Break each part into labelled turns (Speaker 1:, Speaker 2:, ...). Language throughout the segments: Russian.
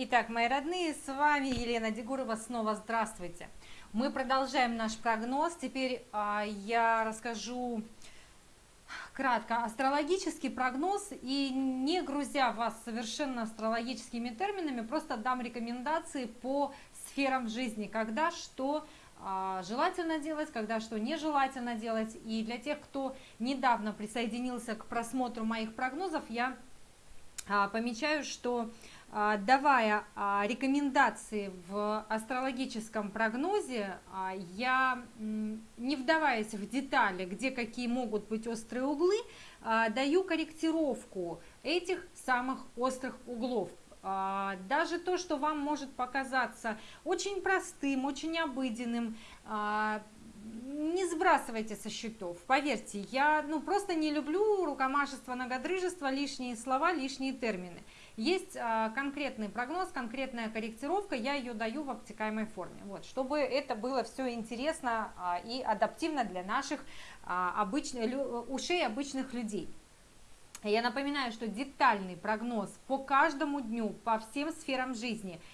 Speaker 1: Итак, мои родные, с вами Елена Дегурова, снова здравствуйте. Мы продолжаем наш прогноз. Теперь а, я расскажу кратко астрологический прогноз и не грузя вас совершенно астрологическими терминами, просто дам рекомендации по сферам жизни, когда что а, желательно делать, когда что нежелательно делать. И для тех, кто недавно присоединился к просмотру моих прогнозов, я а, помечаю, что давая а, рекомендации в астрологическом прогнозе, а, я, не вдаваясь в детали, где какие могут быть острые углы, даю корректировку этих самых острых углов. Даже то, что вам может показаться очень простым, очень обыденным, не сбрасывайте со счетов. Поверьте, я ну, просто не люблю рукомашество, многодрыжество, лишние слова, лишние термины. Есть а, конкретный прогноз, конкретная корректировка, я ее даю в обтекаемой форме. Вот, чтобы это было все интересно а, и адаптивно для наших а, обычных, ушей обычных людей. Я напоминаю, что детальный прогноз по каждому дню, по всем сферам жизни –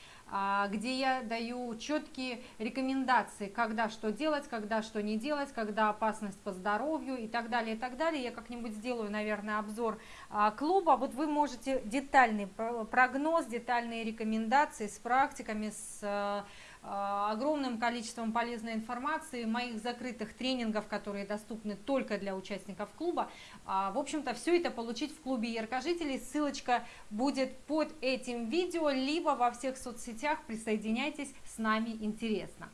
Speaker 1: где я даю четкие рекомендации, когда что делать, когда что не делать, когда опасность по здоровью и так далее, и так далее. Я как-нибудь сделаю, наверное, обзор а, клуба. Вот вы можете детальный прогноз, детальные рекомендации с практиками, с а, огромным количеством полезной информации, моих закрытых тренингов, которые доступны только для участников клуба. А, в общем-то, все это получить в клубе яркожителей. Ссылочка будет под этим видео, либо во всех соцсетях. Присоединяйтесь, с нами интересно.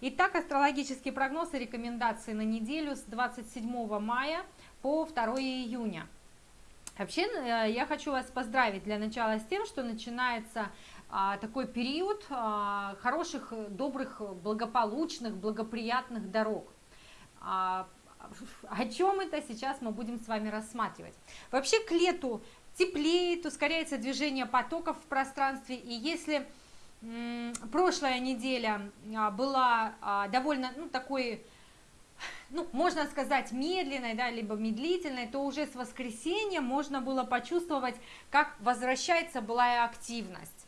Speaker 1: Итак, астрологический прогноз и рекомендации на неделю с 27 мая по 2 июня. Вообще, э, я хочу вас поздравить для начала с тем, что начинается такой период а, хороших, добрых, благополучных, благоприятных дорог. А, о чем это сейчас мы будем с вами рассматривать? Вообще к лету теплеет, ускоряется движение потоков в пространстве, и если прошлая неделя была довольно ну, такой ну, можно сказать, медленной, да, либо медлительной, то уже с воскресенья можно было почувствовать, как возвращается былая активность.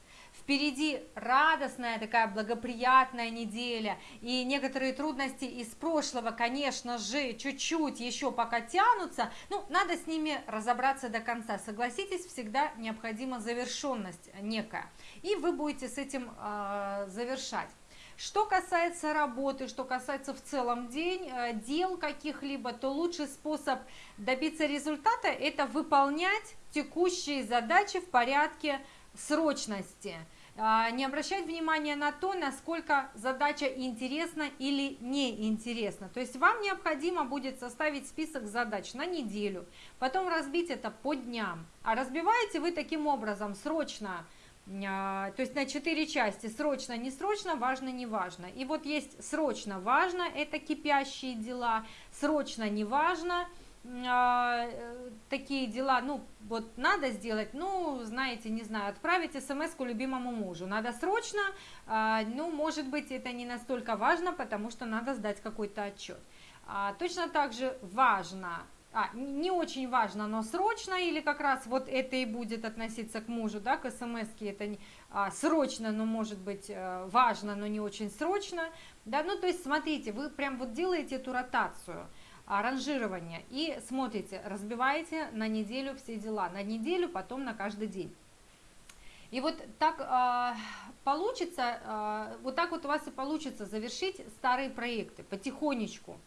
Speaker 1: Впереди радостная такая благоприятная неделя, и некоторые трудности из прошлого, конечно же, чуть-чуть еще пока тянутся, ну, надо с ними разобраться до конца. Согласитесь, всегда необходима завершенность некая, и вы будете с этим э, завершать. Что касается работы, что касается в целом день, э, дел каких-либо, то лучший способ добиться результата – это выполнять текущие задачи в порядке срочности. А, не обращать внимания на то, насколько задача интересна или неинтересна. То есть вам необходимо будет составить список задач на неделю, потом разбить это по дням. А разбиваете вы таким образом срочно, а, то есть на 4 части, срочно, не срочно, важно, не важно. И вот есть срочно, важно, это кипящие дела, срочно, не важно – такие дела, ну, вот надо сделать, ну, знаете, не знаю, отправить смс любимому мужу, надо срочно, а, ну, может быть, это не настолько важно, потому что надо сдать какой-то отчет. А, точно так же важно, а, не очень важно, но срочно, или как раз вот это и будет относиться к мужу, да, к смс это не, а, срочно, но может быть э, важно, но не очень срочно, да, ну, то есть, смотрите, вы прям вот делаете эту ротацию – ранжирование и смотрите, разбиваете на неделю все дела, на неделю, потом на каждый день. И вот так э, получится, э, вот так вот у вас и получится завершить старые проекты потихонечку,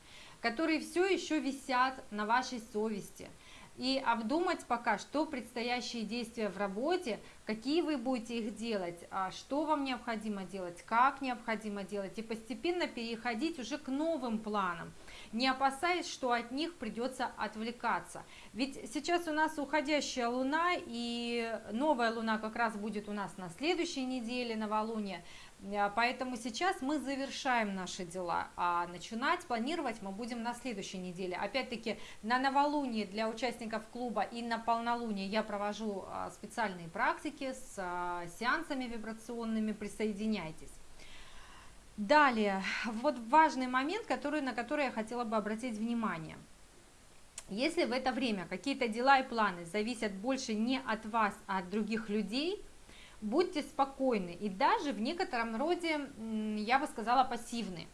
Speaker 1: которые все еще висят на вашей совести. И обдумать пока, что предстоящие действия в работе, какие вы будете их делать, а что вам необходимо делать, как необходимо делать, и постепенно переходить уже к новым планам – не опасаясь, что от них придется отвлекаться. Ведь сейчас у нас уходящая луна, и новая луна как раз будет у нас на следующей неделе, новолуние. А, поэтому сейчас мы завершаем наши дела, а начинать планировать мы будем на следующей неделе. Опять-таки на новолуние для участников клуба и на полнолуние я провожу а, специальные практики с а, сеансами вибрационными, присоединяйтесь. Далее, вот важный момент, который, на который я хотела бы обратить внимание. Если в это время какие-то дела и планы зависят больше не от вас, а от других людей, будьте спокойны и даже в некотором роде, я бы сказала, пассивны.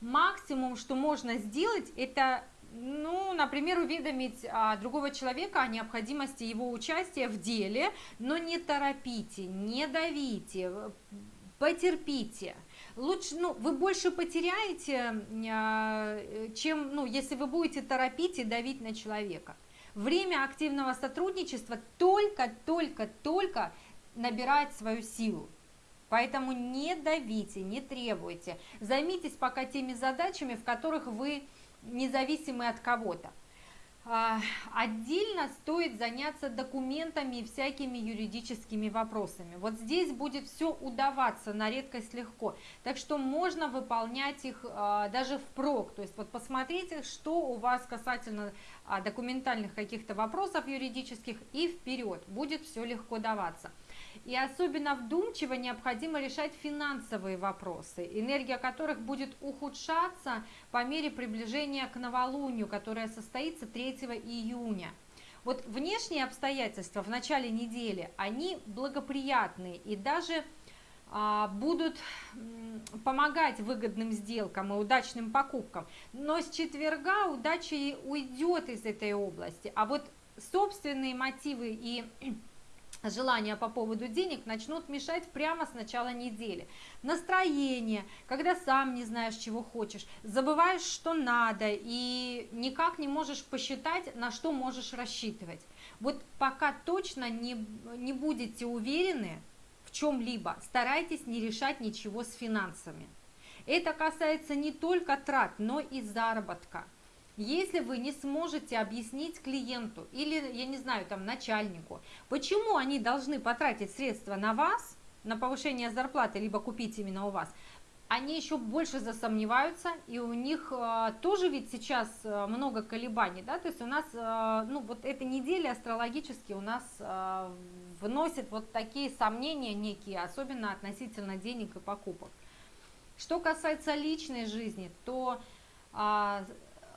Speaker 1: Максимум, что можно сделать, это ну, например, уведомить а, другого человека о необходимости его участия в деле, но не торопите, не давите, потерпите. Лучше, ну, вы больше потеряете, а, чем, ну, если вы будете торопить и давить на человека. Время активного сотрудничества только-только-только набирает свою силу. Поэтому не давите, не требуйте. Займитесь пока теми задачами, в которых вы независимы от кого-то. А, отдельно стоит заняться документами и всякими юридическими вопросами. Вот здесь будет все удаваться на редкость легко. Так что можно выполнять их а, даже впрок. То есть вот посмотрите, что у вас касательно а, документальных каких-то вопросов юридических и вперед. Будет все легко даваться. И особенно вдумчиво необходимо решать финансовые вопросы, энергия которых будет ухудшаться по мере приближения к новолунию, которое состоится 3 июня. Вот внешние обстоятельства в начале недели, они благоприятные и даже а, будут помогать выгодным сделкам и удачным покупкам. Но с четверга удача уйдет из этой области. А вот собственные мотивы и желания по поводу денег начнут мешать прямо с начала недели. Настроение, когда сам не знаешь, чего хочешь, забываешь, что надо, и никак не можешь посчитать, на что можешь рассчитывать. Вот пока точно не, не будете уверены в чем-либо, старайтесь не решать ничего с финансами. Это касается не только трат, но и заработка. Если вы не сможете объяснить клиенту или, я не знаю, там начальнику, почему они должны потратить средства на вас, на повышение зарплаты, либо купить именно у вас, они еще больше засомневаются, и у них э, тоже ведь сейчас э, много колебаний, да, то есть у нас, э, ну, вот эта неделя астрологически у нас э, вносит вот такие сомнения некие, особенно относительно денег и покупок. Что касается личной жизни, то э,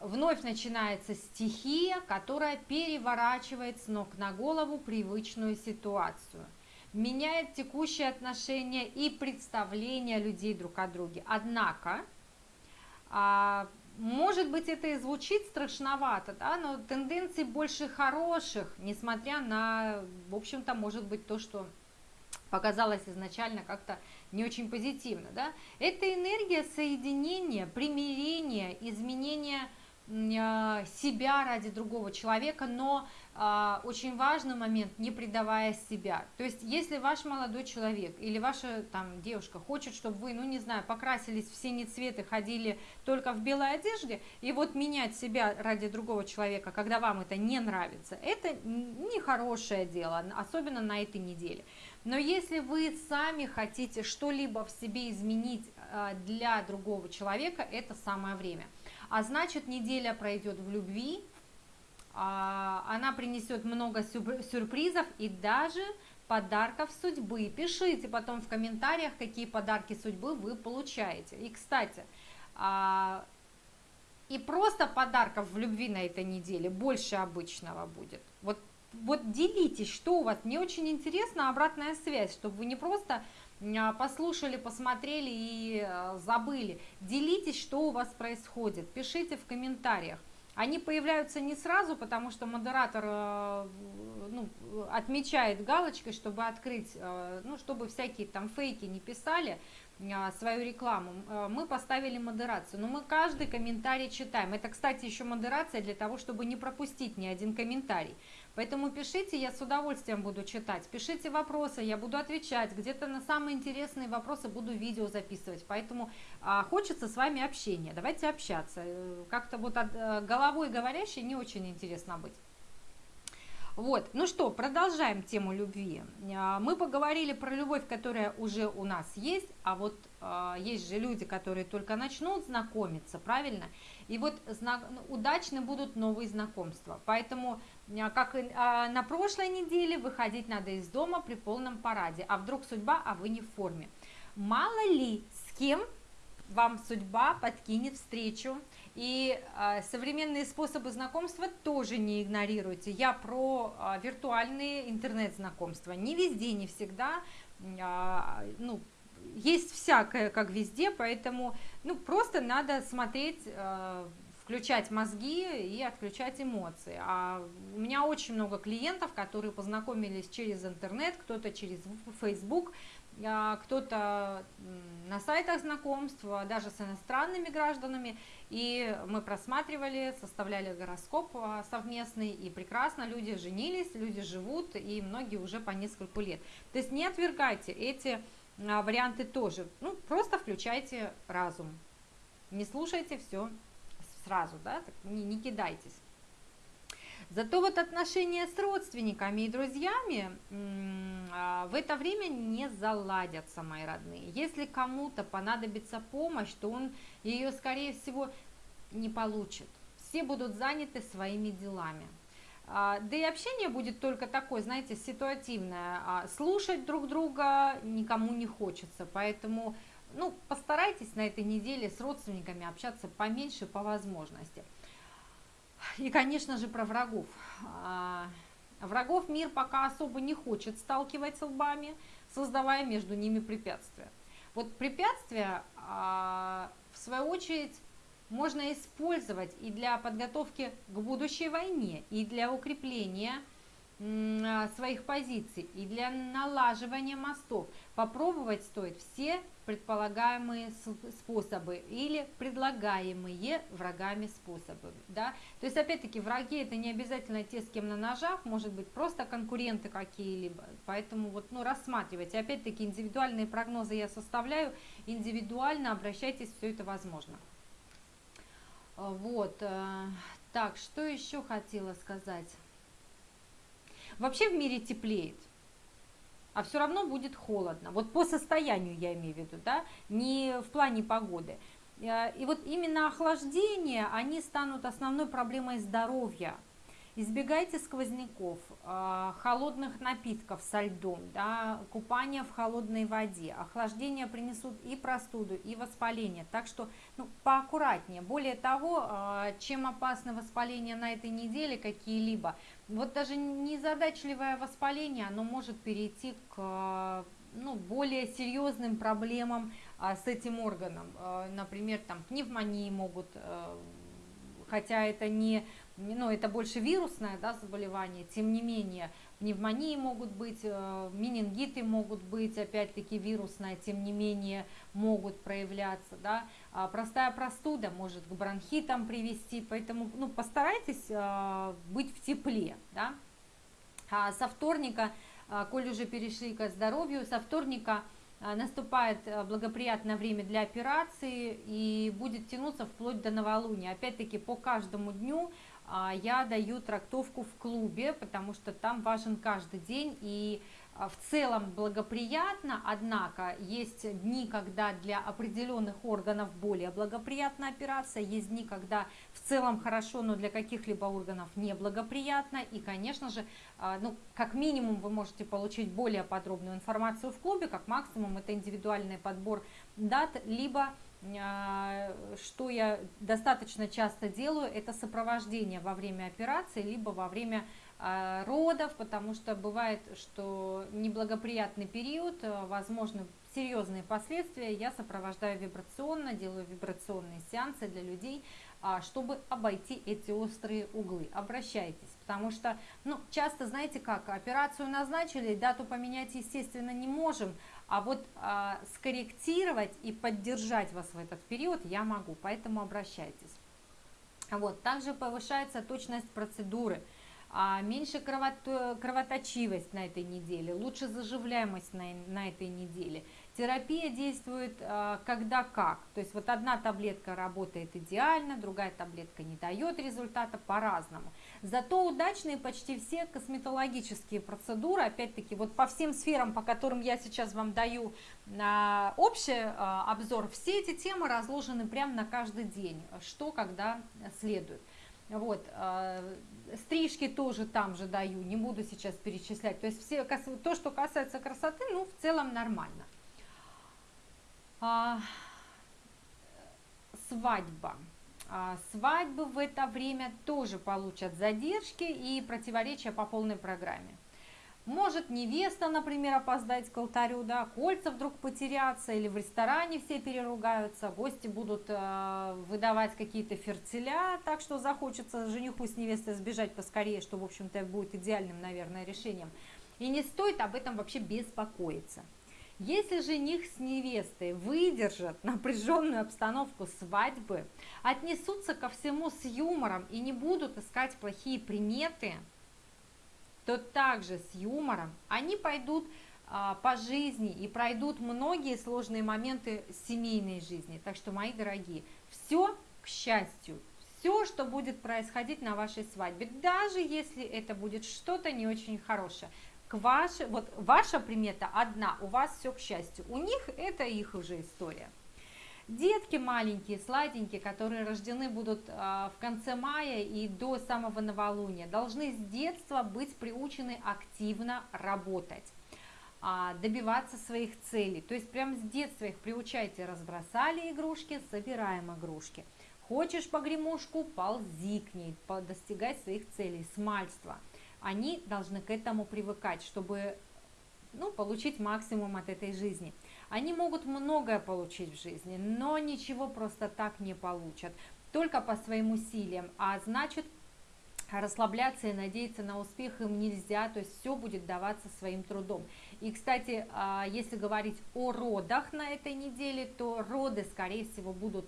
Speaker 1: вновь начинается стихия, которая переворачивает с ног на голову привычную ситуацию, меняет текущие отношения и представления людей друг о друге. Однако, а, может быть, это и звучит страшновато, да, но тенденции больше хороших, несмотря на, в общем-то, может быть, то, что показалось изначально как-то не очень позитивно. Да? Это энергия соединения, примирения, изменения себя ради другого человека, но а, очень важный момент, не предавая себя. То есть, если ваш молодой человек или ваша там девушка хочет, чтобы вы, ну не знаю, покрасились в синие цветы, ходили только в белой одежде, и вот менять себя ради другого человека, когда вам это не нравится, это нехорошее дело, особенно на этой неделе. Но если вы сами хотите что-либо в себе изменить а, для другого человека, это самое время а значит неделя пройдет в любви, а, она принесет много сюрпризов и даже подарков судьбы. Пишите потом в комментариях, какие подарки судьбы вы получаете. И, кстати, а, и просто подарков в любви на этой неделе больше обычного будет. Вот, вот делитесь, что у вас. Мне очень интересна обратная связь, чтобы вы не просто послушали, посмотрели и а, забыли. Делитесь, что у вас происходит, пишите в комментариях. Они появляются не сразу, потому что модератор а, ну, отмечает галочкой, чтобы открыть, ну, чтобы всякие там фейки не писали свою рекламу. Мы поставили модерацию, но мы каждый комментарий читаем. Это, кстати, еще модерация для того, чтобы не пропустить ни один комментарий. Поэтому пишите, я с удовольствием буду читать. Пишите вопросы, я буду отвечать. Где-то на самые интересные вопросы буду видео записывать. Поэтому а, хочется с вами общения. Давайте общаться. Э, как-то вот от, а, головой говорящей не очень интересно быть. Вот, ну что, продолжаем тему любви. А, мы поговорили про любовь, которая уже у нас есть, а вот а, есть же люди, которые только начнут знакомиться, правильно? И вот удачны будут новые знакомства. Поэтому, а, как и на прошлой неделе, выходить надо из дома при полном параде. А вдруг судьба, а вы не в форме. Мало ли, с кем вам судьба подкинет встречу И а, современные способы знакомства тоже не игнорируйте. Я про а, виртуальные интернет-знакомства. Не везде, не всегда. А, ну, есть всякое, как везде, поэтому ну, просто надо смотреть, э, включать мозги и отключать эмоции. А у меня очень много клиентов, которые познакомились через интернет, кто-то через Facebook, кто-то на сайтах знакомств, даже с иностранными гражданами, и мы просматривали, составляли гороскоп а, совместный, и прекрасно люди женились, люди живут, и многие уже по нескольку лет. То есть не отвергайте эти а, варианты тоже, ну просто включайте разум, не слушайте все сразу, да, не, не кидайтесь. Зато вот отношения с родственниками и друзьями а, в это время не заладятся, мои родные. Если кому-то понадобится помощь, то он ее, скорее всего, не получит. Все будут заняты своими делами. А, да и общение будет только такое, знаете, ситуативное. А, слушать друг друга никому не хочется, поэтому ну, постарайтесь на этой неделе с родственниками общаться поменьше по возможности. И, конечно же, про врагов. Врагов мир пока особо не хочет сталкивать лбами, создавая между ними препятствия. Вот препятствия, а, в свою очередь, можно использовать и для подготовки к будущей войне, и для укрепления своих позиций, и для налаживания мостов. Попробовать стоит все предполагаемые способы или предлагаемые врагами способы. Да? То есть, опять-таки, враги это не обязательно те, с кем на ножах, может быть, просто конкуренты какие-либо. Поэтому вот, ну, рассматривайте. Опять-таки, индивидуальные прогнозы я составляю, индивидуально обращайтесь, все это возможно. Вот. Э, так, что еще хотела сказать? Вообще в мире теплеет а все равно будет холодно. Вот по состоянию я имею в виду, да, не в плане погоды. Э, и вот именно охлаждение, они станут основной проблемой здоровья. Избегайте сквозняков, а, холодных напитков со льдом, да, купания в холодной воде. Охлаждение принесут и простуду, и воспаление. Так что ну, поаккуратнее. Более того, а, чем опасно воспаление на этой неделе какие-либо, вот даже незадачливое воспаление, оно может перейти к ну, более серьезным проблемам а, с этим органом. Например, там пневмонии могут, э, хотя это не ну, это больше вирусное да, заболевание, тем не менее, пневмонии могут быть, э, менингиты могут быть, опять-таки вирусная, тем не менее, могут проявляться, да, а простая простуда может к бронхитам привести, поэтому, ну, постарайтесь э, быть в тепле, да, а со вторника, э, коль уже перешли к здоровью, со вторника наступает благоприятное время для операции и будет тянуться вплоть до новолуния. Опять-таки по каждому дню я даю трактовку в клубе, потому что там важен каждый день. И а, в целом благоприятно, однако есть дни, когда для определенных органов более благоприятна операция, есть дни, когда в целом хорошо, но для каких-либо органов неблагоприятно, и, конечно же, а, ну, как минимум вы можете получить более подробную информацию в клубе, как максимум это индивидуальный подбор дат, либо а, что я достаточно часто делаю, это сопровождение во время операции, либо во время а, родов, потому что бывает, что неблагоприятный период, а, возможны серьезные последствия, я сопровождаю вибрационно, делаю вибрационные сеансы для людей, чтобы обойти эти острые углы. Обращайтесь, потому что, ну, часто, знаете как, операцию назначили, дату поменять, естественно, не можем, а вот а, скорректировать и поддержать вас в этот период я могу, поэтому обращайтесь. Вот, также повышается точность процедуры, а, меньше кровот, кровоточивость на этой неделе, лучше заживляемость на, на этой неделе. Терапия действует а, когда как. То есть вот одна таблетка работает идеально, другая таблетка не дает результата по-разному. Зато удачные почти все косметологические процедуры, опять-таки вот по всем сферам, по которым я сейчас вам даю а, общий а, обзор, все эти темы разложены прямо на каждый день, что когда следует. Вот, стрижки тоже там же даю, не буду сейчас перечислять. То есть все, то, что касается красоты, ну, в целом нормально. А, свадьба. а, свадьбы в это время тоже получат задержки и противоречия по полной программе. Может невеста, например, опоздать к алтарю, да, кольца вдруг потеряться, или в ресторане все переругаются, гости будут э, выдавать какие-то ферцеля, так что захочется жениху с невестой сбежать поскорее, что, в общем-то, будет идеальным, наверное, решением. И не стоит об этом вообще беспокоиться. Если жених с невестой выдержат напряженную обстановку свадьбы, отнесутся ко всему с юмором и не будут искать плохие приметы, то также с юмором они пойдут а, по жизни и пройдут многие сложные моменты семейной жизни. Так что, мои дорогие, все к счастью, все, что будет происходить на вашей свадьбе, даже если это будет что-то не очень хорошее, к вашей, вот ваша примета одна, у вас все к счастью, у них это их уже история. Детки маленькие, сладенькие, которые рождены будут а, в конце мая и до самого новолуния, должны с детства быть приучены активно работать а, добиваться своих целей. То есть прямо с детства их приучайте, разбросали игрушки, собираем игрушки. Хочешь погремушку, ползи к ней, достигать своих целей, смальства – они должны к этому привыкать, чтобы ну, получить максимум от этой жизни. Они могут многое получить в жизни, но ничего просто так не получат, только по своим усилиям, а значит расслабляться и надеяться на успех им нельзя, то есть все будет даваться своим трудом. И, кстати, а, если говорить о родах на этой неделе, то роды, скорее всего, будут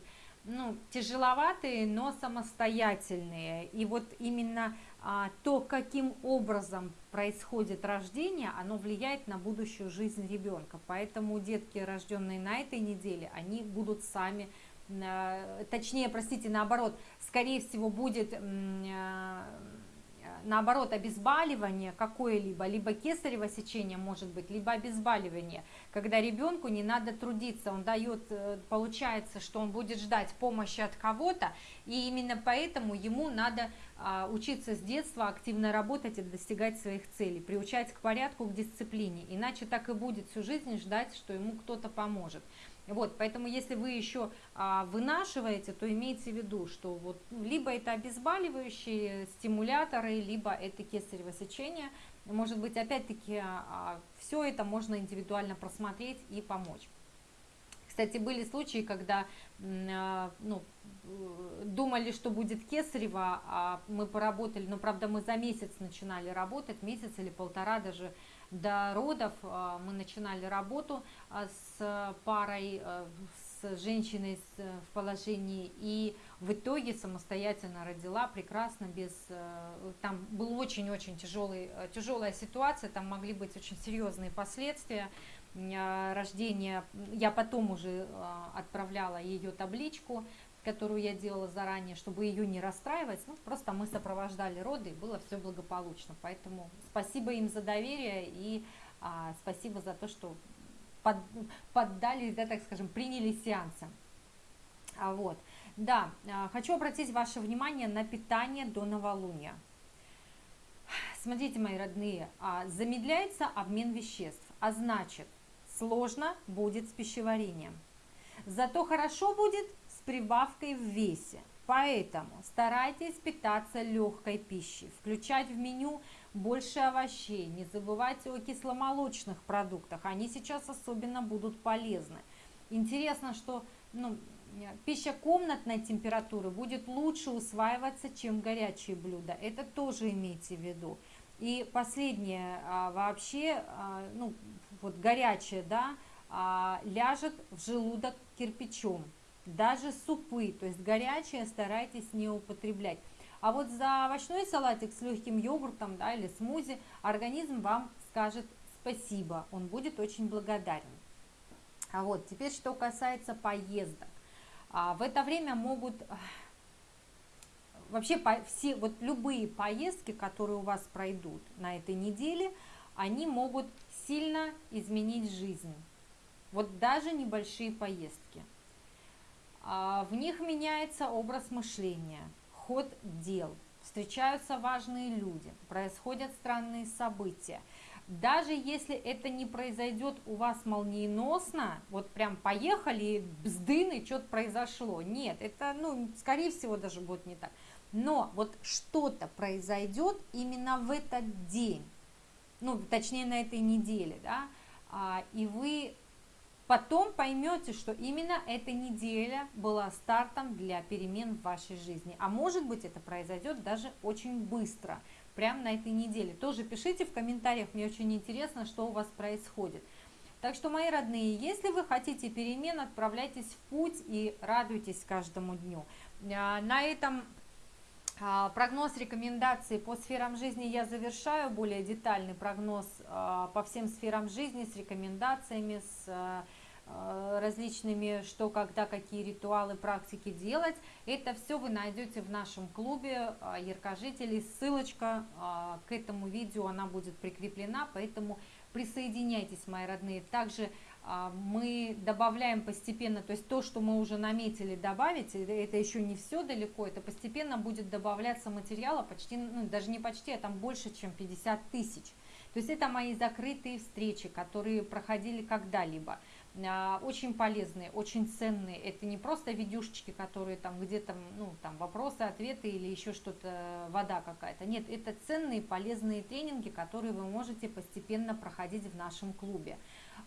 Speaker 1: ну, тяжеловатые, но самостоятельные. И вот именно то, каким образом происходит рождение, оно влияет на будущую жизнь ребенка. Поэтому детки, рожденные на этой неделе, они будут сами, а, точнее, простите, наоборот, скорее всего, будет а, наоборот, обезболивание какое-либо, либо кесарево сечение может быть, либо обезболивание, когда ребенку не надо трудиться, он дает, э, получается, что он будет ждать помощи от кого-то, и именно поэтому ему надо а, учиться с детства активно работать и достигать своих целей, приучать к порядку, к дисциплине, иначе так и будет всю жизнь ждать, что ему кто-то поможет. Вот, поэтому если вы еще а, вынашиваете, то имейте в виду, что вот либо это обезболивающие стимуляторы, либо это кесарево сечение. Может быть, опять-таки, а, а все это можно индивидуально просмотреть и помочь. Кстати, были случаи, когда а, ну, думали, что будет кесарево, а мы поработали, но правда мы за месяц начинали работать, месяц или полтора даже до родов а, мы начинали работу а, с парой, а, с женщиной в положении, и в итоге самостоятельно родила прекрасно, без, там был очень-очень тяжелый, тяжелая ситуация, там могли быть очень серьезные последствия рождения. Я потом уже отправляла ее табличку, которую я делала заранее, чтобы ее не расстраивать. Ну, просто мы сопровождали роды, и было все благополучно. Поэтому спасибо им за доверие и а, спасибо за то, что под, поддали, да, так скажем, приняли сеансы. А, вот. Да, а, хочу обратить ваше внимание на питание до новолуния. Смотрите, мои родные, а, замедляется обмен веществ, а значит, сложно будет с пищеварением. Зато хорошо будет прибавкой в весе. Поэтому старайтесь питаться легкой пищей, включать в меню больше овощей, не забывайте о кисломолочных продуктах, они сейчас особенно будут полезны. Интересно, что ну, пища комнатной температуры будет лучше усваиваться, чем горячие блюда, это тоже имейте в виду. И последнее, а, вообще, а, ну, вот горячее, да, а, ляжет в желудок кирпичом даже супы, то есть горячее старайтесь не употреблять. А вот за овощной салатик с легким йогуртом да, или смузи организм вам скажет спасибо, он будет очень благодарен. А вот теперь что касается поездок. А, в это время могут вообще по, все вот любые поездки, которые у вас пройдут на этой неделе, они могут сильно изменить жизнь. Вот даже небольшие поездки. А, в них меняется образ мышления, ход дел, встречаются важные люди, происходят странные события. Даже если это не произойдет у вас молниеносно, вот прям поехали, бздын, и что-то произошло. Нет, это, ну, скорее всего, даже будет не так. Но вот что-то произойдет именно в этот день, ну, точнее, на этой неделе, да, а, и вы потом поймете, что именно эта неделя была стартом для перемен в вашей жизни. А может быть, это произойдет даже очень быстро – прямо на этой неделе. Тоже пишите в комментариях, мне очень интересно, что у вас происходит. Так что, мои родные, если вы хотите перемен, отправляйтесь в путь и радуйтесь каждому дню. А, на этом а, прогноз рекомендаций по сферам жизни я завершаю. Более детальный прогноз а, по всем сферам жизни с рекомендациями, с различными, что, когда, какие ритуалы, практики делать. Это все вы найдете в нашем клубе э, яркожителей. Ссылочка э, к этому видео, она будет прикреплена, поэтому присоединяйтесь, мои родные. Также мы добавляем постепенно, то есть то, что мы уже наметили добавить, это еще не все далеко, это постепенно будет добавляться материала почти, ну даже не почти, а там больше, чем 50 тысяч. То есть это мои закрытые встречи, которые проходили когда-либо. А, очень полезные, очень ценные. Это не просто видюшечки, которые там где-то, ну, там вопросы, ответы или еще что-то, вода какая-то. Нет, это ценные, полезные тренинги, которые вы можете постепенно проходить в нашем клубе.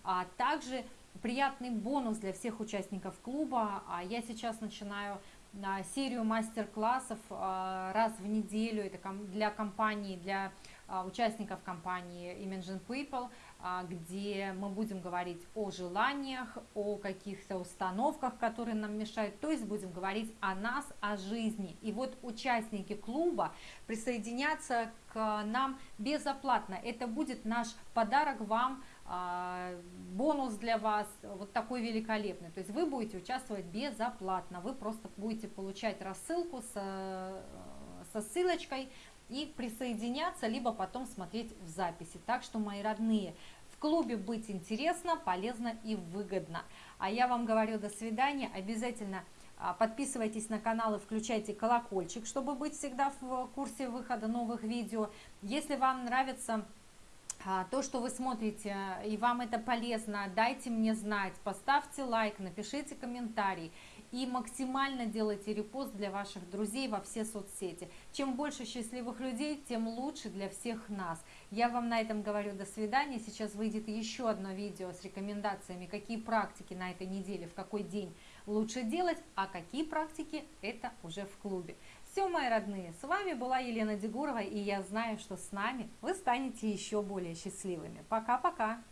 Speaker 1: А также приятный бонус для всех участников клуба. А я сейчас начинаю а, серию мастер-классов раз в неделю. Это для компании, для участников компании Imagine People – а, где мы будем говорить о желаниях, о каких-то установках, которые нам мешают, то есть будем говорить о нас, о жизни. И вот участники клуба присоединятся к нам безоплатно. Это будет наш подарок вам, а, бонус для вас, вот такой великолепный. То есть вы будете участвовать безоплатно, вы просто будете получать рассылку со, со ссылочкой, и присоединяться, либо потом смотреть в записи. Так что, мои родные, в клубе быть интересно, полезно и выгодно. А я вам говорю до свидания. Обязательно а, подписывайтесь на канал и включайте колокольчик, чтобы быть всегда в курсе выхода новых видео. Если вам нравится а, то, что вы смотрите, и вам это полезно, дайте мне знать, поставьте лайк, напишите комментарий и максимально делайте репост для ваших друзей во все соцсети. Чем больше счастливых людей, тем лучше для всех нас. Я вам на этом говорю до свидания. Сейчас выйдет еще одно видео с рекомендациями, какие практики на этой неделе, в какой день лучше делать, а какие практики это уже в клубе. Все, мои родные, с вами была Елена Дегурова, и я знаю, что с нами вы станете еще более счастливыми. Пока-пока!